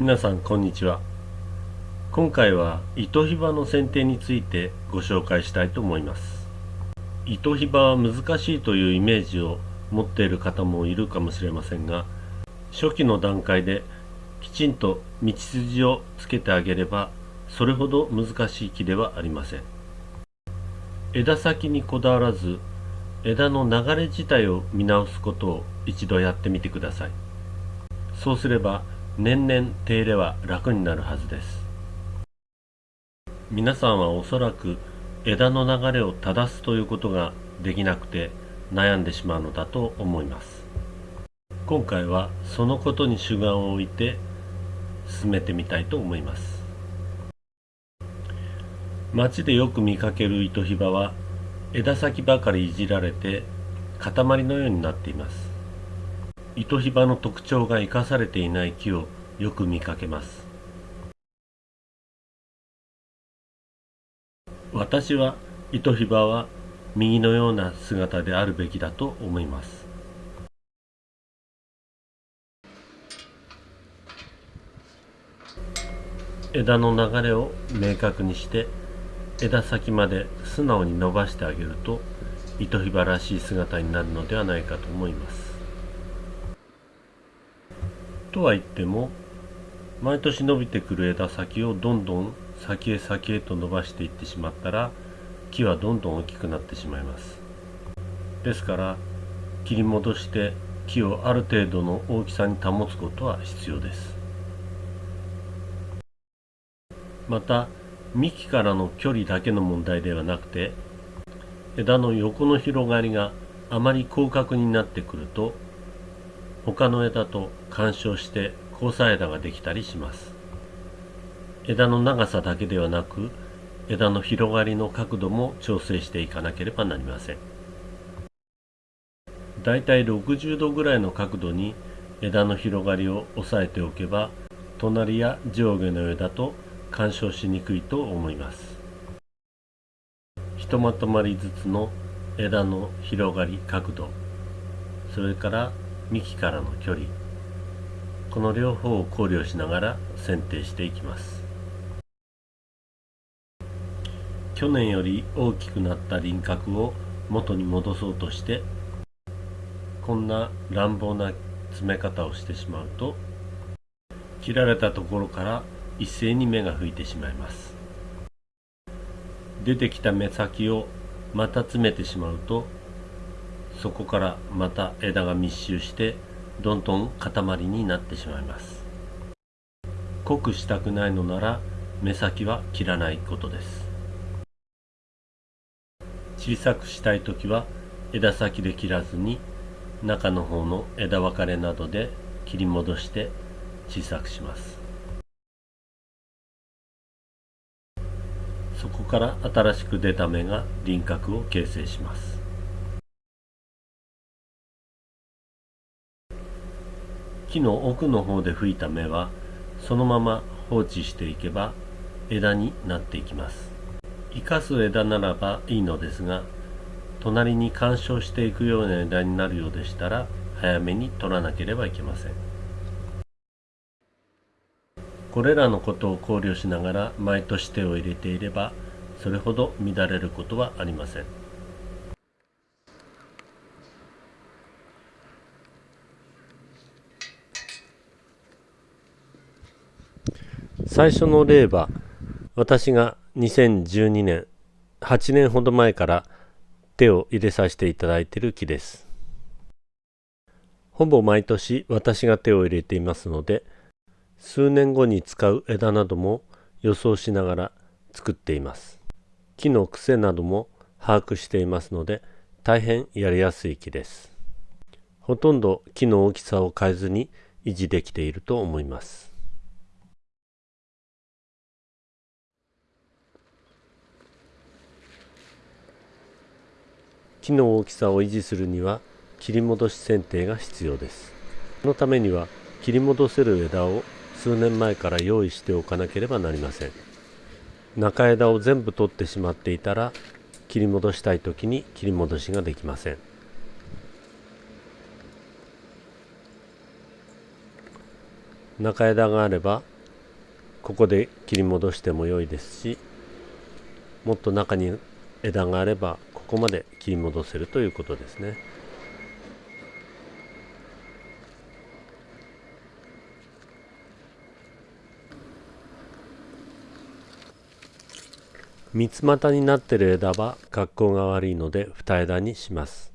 皆さんこんにちは。今回は糸ひばの剪定についてご紹介したいと思います。糸ひばは難しいというイメージを持っている方もいるかもしれませんが初期の段階できちんと道筋をつけてあげればそれほど難しい木ではありません。枝先にこだわらず枝の流れ自体を見直すことを一度やってみてください。そうすれば年々手入れは楽になるはずです。皆さんはおそらく枝の流れを正すということができなくて悩んでしまうのだと思います。今回はそのことに主眼を置いて進めてみたいと思います。街でよく見かける糸ひばは枝先ばかりいじられて塊のようになっています。糸ひばの特徴が生かされていない木をよく見かけます。私は糸ひばは右のような姿であるべきだと思います。枝の流れを明確にして枝先まで素直に伸ばしてあげると糸ひばらしい姿になるのではないかと思います。とは言っても毎年伸びてくる枝先をどんどん先へ先へと伸ばしていってしまったら木はどんどん大きくなってしまいます。ですから切り戻して木をある程度の大きさに保つことは必要です。また幹からの距離だけの問題ではなくて枝の横の広がりがあまり広角になってくると他の枝と干渉して交差枝ができたりします。枝の長さだけではなく枝の広がりの角度も調整していかなければなりません。だいたい60度ぐらいの角度に枝の広がりを抑えておけば隣や上下の枝と干渉しにくいと思います。ひとまとまりずつの枝の広がり角度それから幹からの距離。この両方を考慮しながら剪定していきます。去年より大きくなった輪郭を元に戻そうとしてこんな乱暴な詰め方をしてしまうと切られたところから一斉に芽が吹いてしまいます。出てきた芽先をまた詰めてしまうとそこからまた枝が密集してどんどん塊になってしまいます。濃くしたくないのなら目先は切らないことです。小さくしたい時は枝先で切らずに中の方の枝分かれなどで切り戻して小さくします。そこから新しく出た芽が輪郭を形成します。木の奥の方で吹いた芽はそのまま放置していけば枝になっていきます。生かす枝ならばいいのですが隣に干渉していくような枝になるようでしたら早めに取らなければいけません。これらのことを考慮しながら毎年手を入れていればそれほど乱れることはありません。最初の例は私が2012年8年ほど前から手を入れさせていただいている木です。ほぼ毎年私が手を入れていますので数年後に使う枝なども予想しながら作っています。木の癖なども把握していますので大変やりやすい木です。ほとんど木の大きさを変えずに維持できていると思います。木の大きさを維持するには切り戻し剪定が必要です。そのためには切り戻せる枝を数年前から用意しておかなければなりません。中枝を全部取ってしまっていたら切り戻したい時に切り戻しができません。中枝があればここで切り戻しても良いですしもっと中に枝があればここまで切り戻せるということですね。三つ股になっている枝は格好が悪いので二枝にします。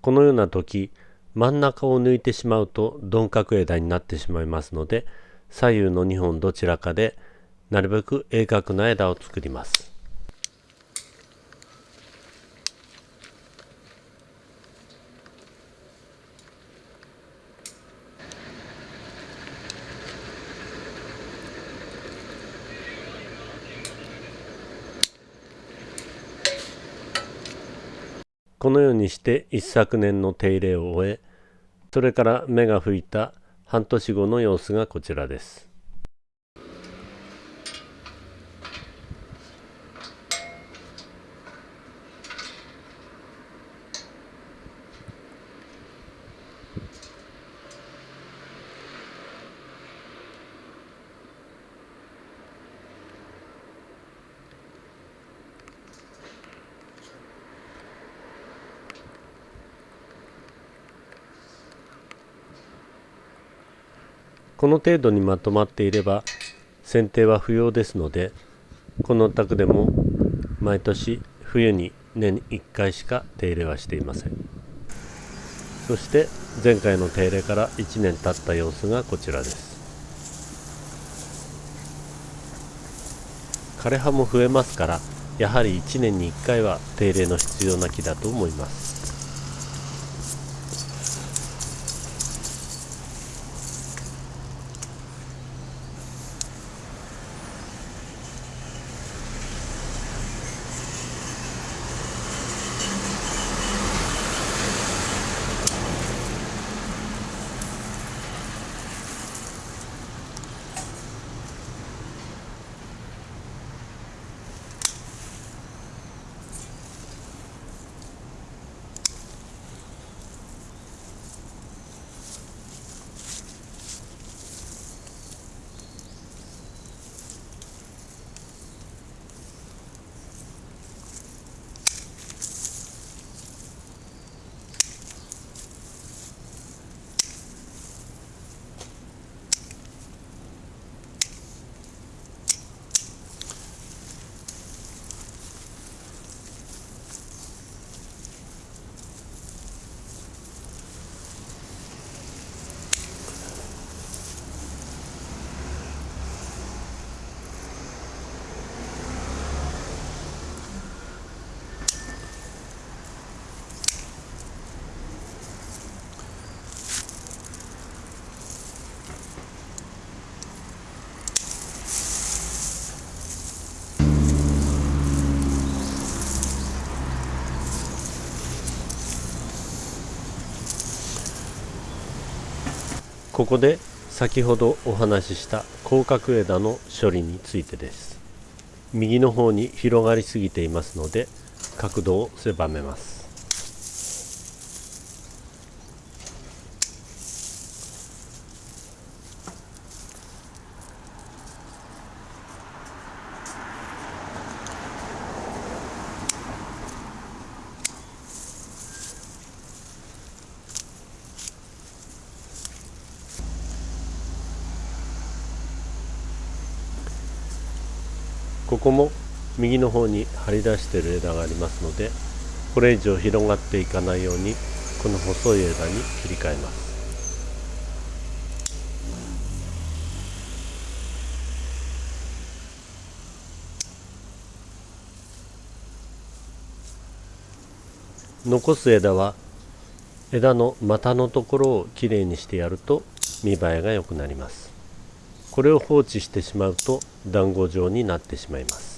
このような時真ん中を抜いてしまうと鈍角枝になってしまいますので左右の2本どちらかでなるべく鋭角な枝を作ります。このようにして一昨年の手入れを終えそれから芽が吹いた半年後の様子がこちらです。この程度にまとまっていれば剪定は不要ですのでこのお宅でも毎年冬に年1回しか手入れはしていません。そして前回の手入れから1年経った様子がこちらです。枯れ葉も増えますからやはり1年に1回は手入れの必要な木だと思います。ここで先ほどお話しした広角枝の処理についてです。右の方に広がりすぎていますので角度を狭めます。ここも右の方に張り出している枝がありますのでこれ以上広がっていかないようにこの細い枝に切り替えます。残す枝は枝の股のところをきれいにしてやると見栄えが良くなります。これを放置してしまうと団子状になってしまいます。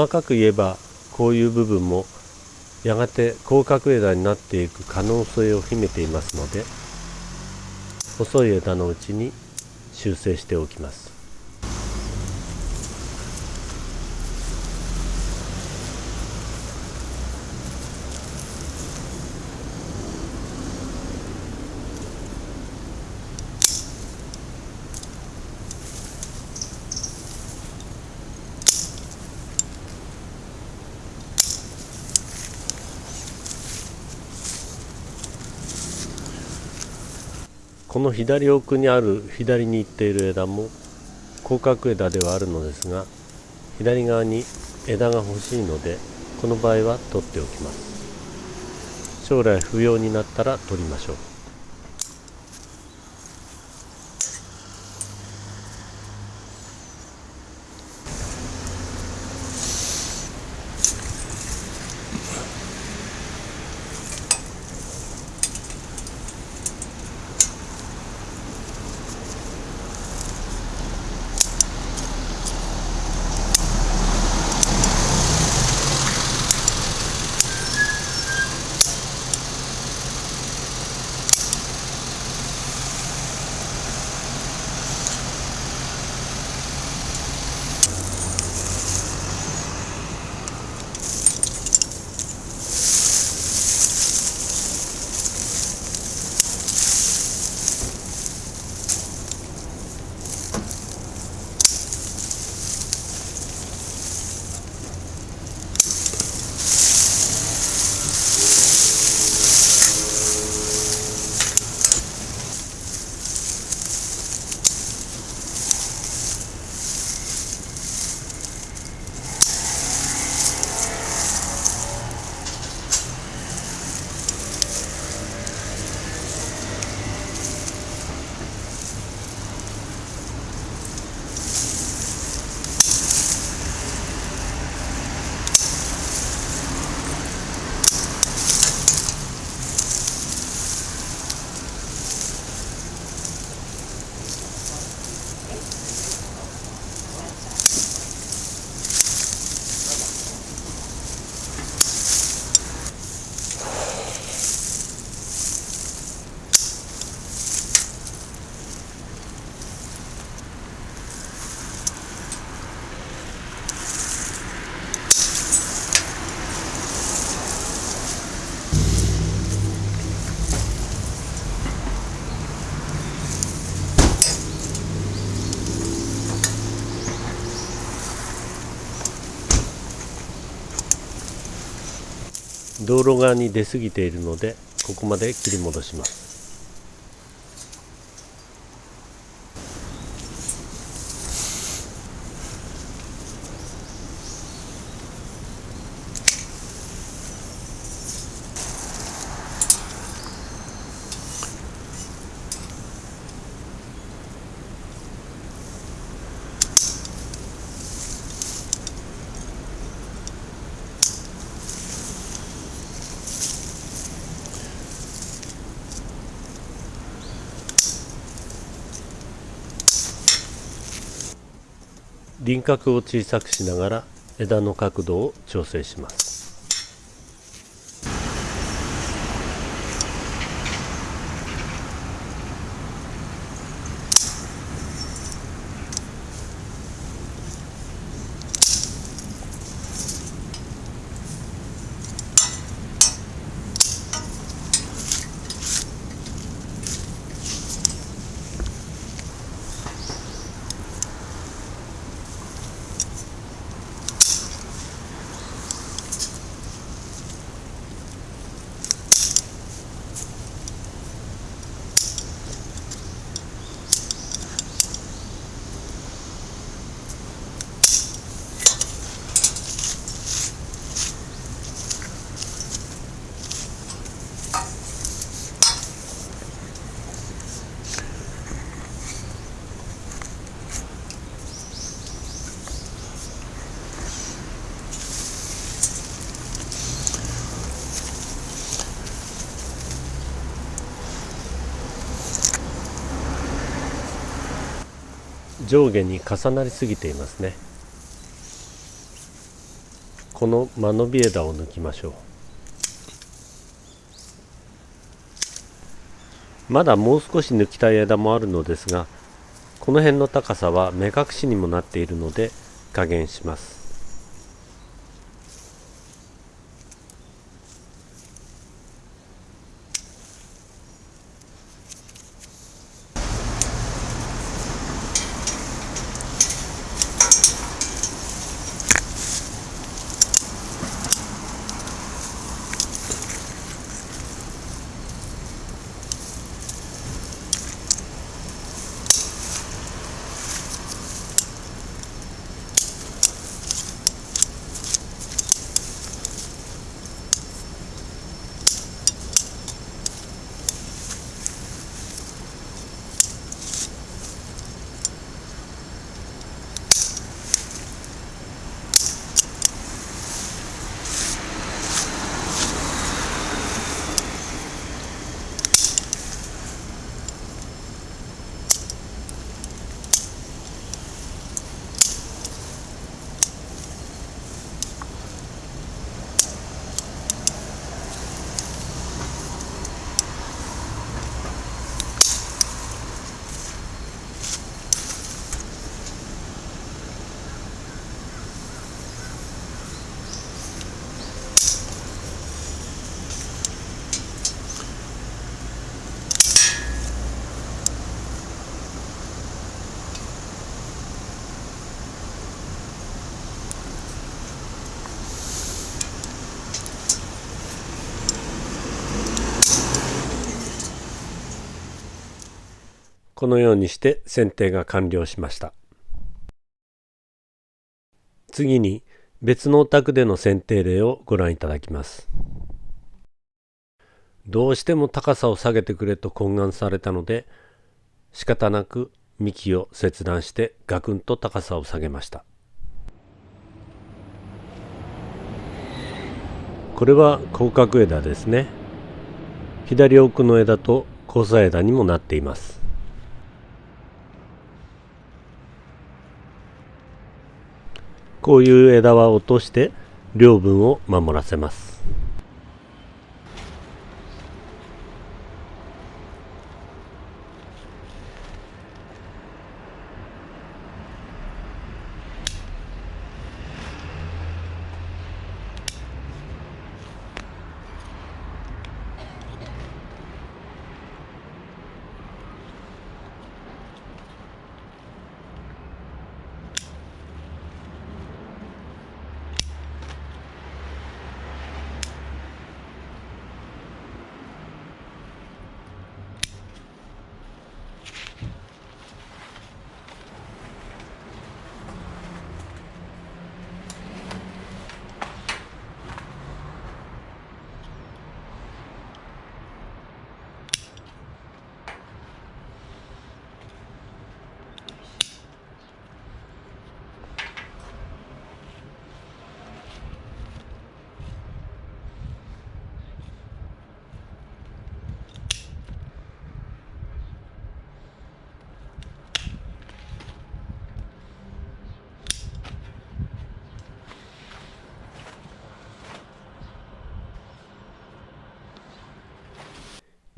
細かく言えばこういう部分もやがて広角枝になっていく可能性を秘めていますので細い枝のうちに修正しておきます。この左奥にある左に行っている枝も広角枝ではあるのですが左側に枝が欲しいのでこの場合は取っておきます。将来不要になったら取りましょう。道路側に出過ぎているのでここまで切り戻します。輪郭を小さくしながら枝の角度を調整します。上下に重なりすぎていますね。この間延び枝を抜きましょう。まだもう少し抜きたい枝もあるのですがこの辺の高さは目隠しにもなっているので加減します。このようにして剪定が完了しました。次に別のお宅での剪定例をご覧いただきます。どうしても高さを下げてくれと懇願されたので仕方なく幹を切断してガクンと高さを下げました。これは広角枝ですね。左奥の枝と交差枝にもなっています。こういう枝は落として両分を守らせます。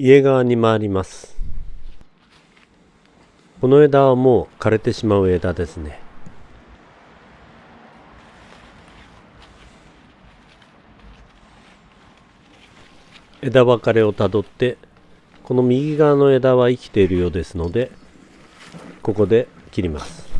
家側に回ります。この枝はもう枯れてしまう枝ですね。枝分かれをたどってこの右側の枝は生きているようですのでここで切ります。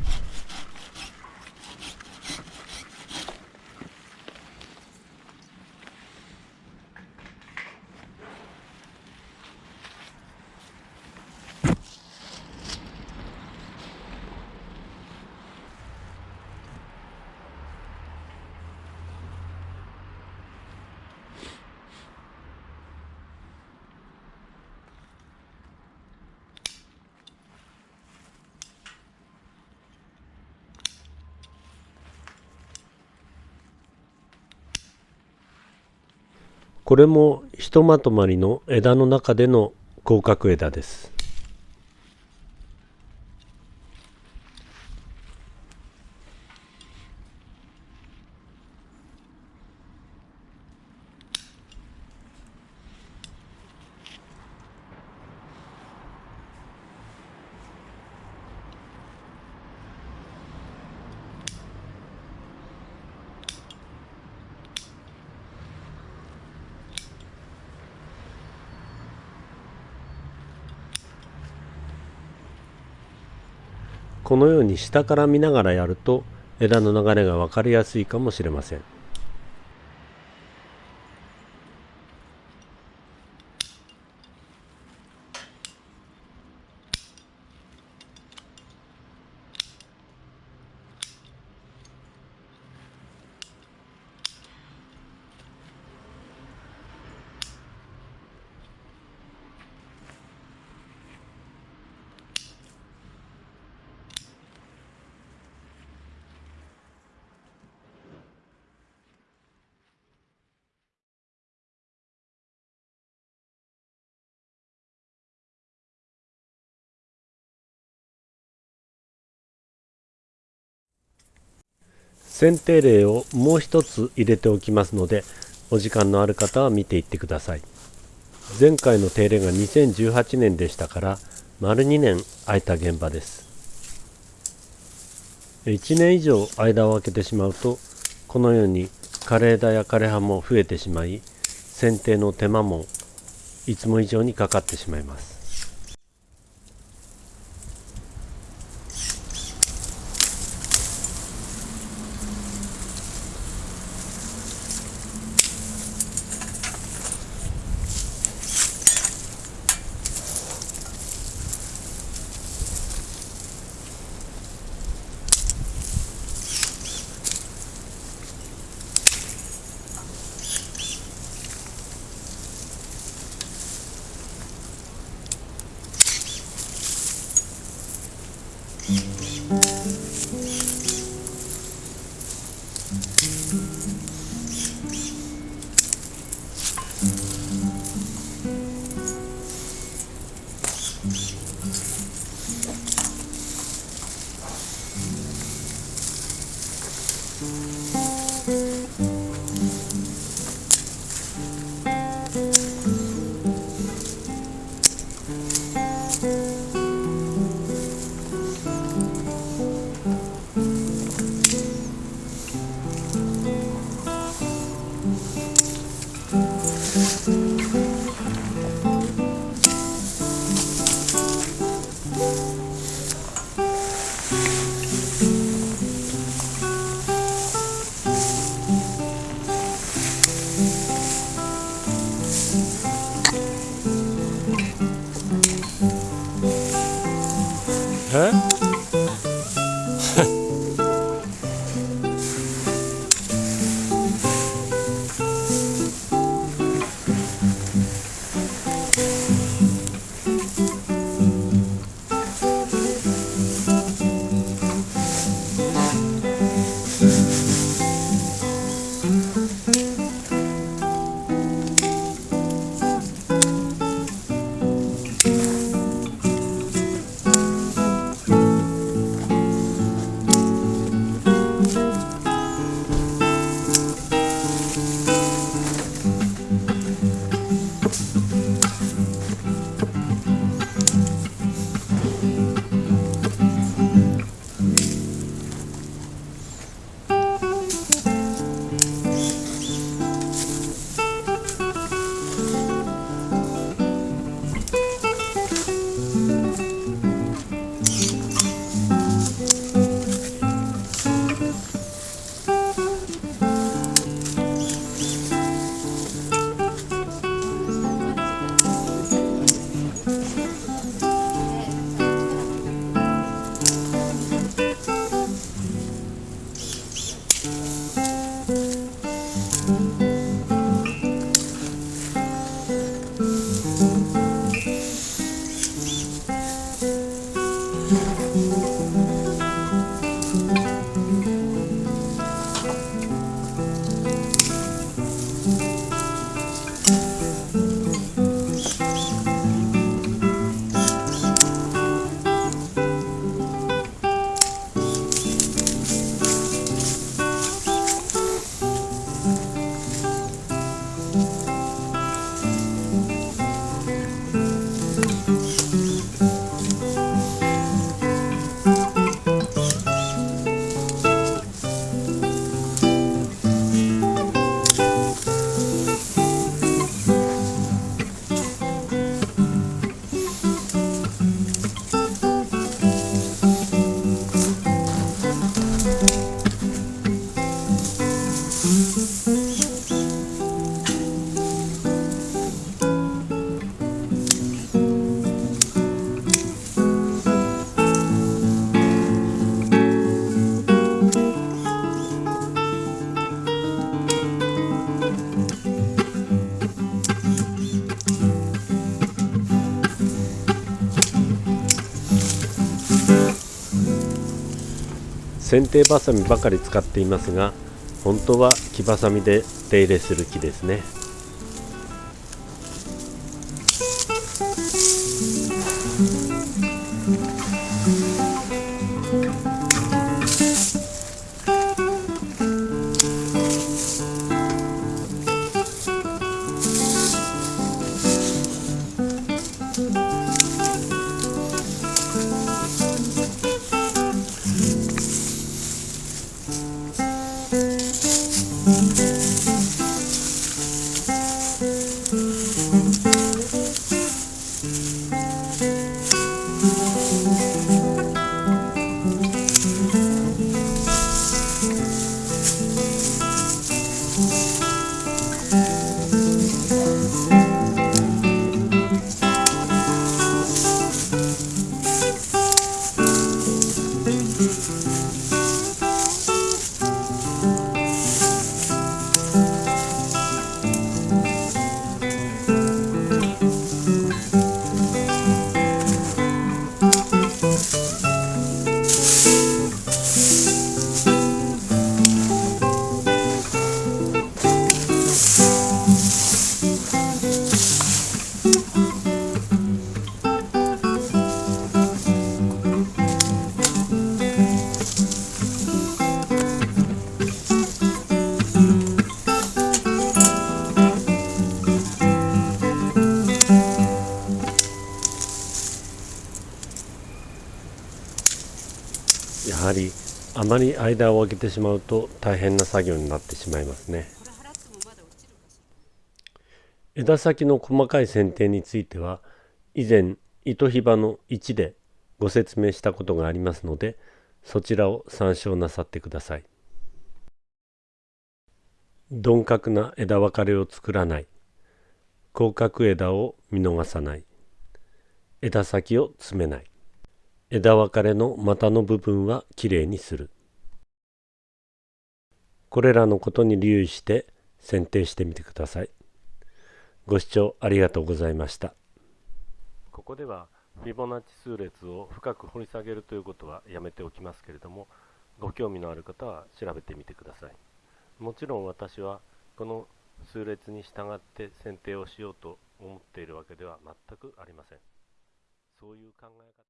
これもひとまとまりの枝の中での広角枝です。に下から見ながらやると枝の流れが分かりやすいかもしれません。剪定例をもう一つ入れておきますのでお時間のある方は見ていってください。前回の手入れが2018年でしたから丸2年空いた現場です。1年以上間を空けてしまうとこのように枯れ枝や枯れ葉も増えてしまい剪定の手間もいつも以上にかかってしまいます。哼 剪定バサミばかり使っていますが本当は木バサミで手入れする木ですね。間を空けてしまうと大変な作業になってしまいますね。枝先の細かい剪定については以前糸ひばの1でご説明したことがありますのでそちらを参照なさってください。鈍角な枝分かれを作らない。広角枝を見逃さない。枝先を詰めない。枝分かれの股の部分はきれいにする。これらのことに留意して剪定してみてください。ご視聴ありがとうございました。ここではフィボナッチ数列を深く掘り下げるということはやめておきますけれどもご興味のある方は調べてみてください。もちろん私はこの数列に従って剪定をしようと思っているわけでは全くありません。そういう考え方